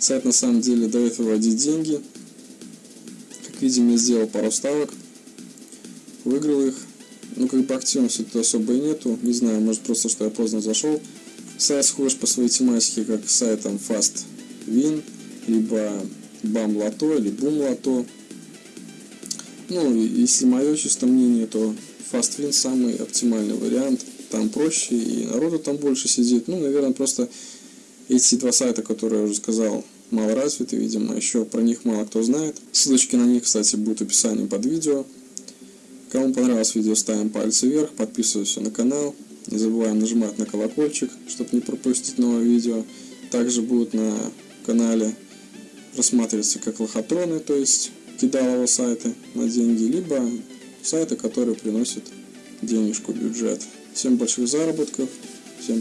Сайт на самом деле дает выводить деньги. Как видим, я сделал пару ставок, выиграл их. Ну, как бы активности тут особо и нету. Не знаю, может просто, что я поздно зашел. Сайт схож по своей тематике, как сайтом Fast Win, либо Bam Lotto или Boom Lotto. Ну, если мое чисто мнение, то Fast Win самый оптимальный вариант. Там проще, и народу там больше сидит. Ну, наверное, просто эти два сайта, которые я уже сказал, мало развиты, видимо, еще про них мало кто знает. Ссылочки на них, кстати, будут в описании под видео. Кому понравилось видео, ставим пальцы вверх, подписываемся на канал. Не забываем нажимать на колокольчик, чтобы не пропустить новое видео. Также будут на канале рассматриваться как лохотроны, то есть кидалово сайты на деньги, либо сайты, которые приносят денежку, бюджет. Всем больших заработков,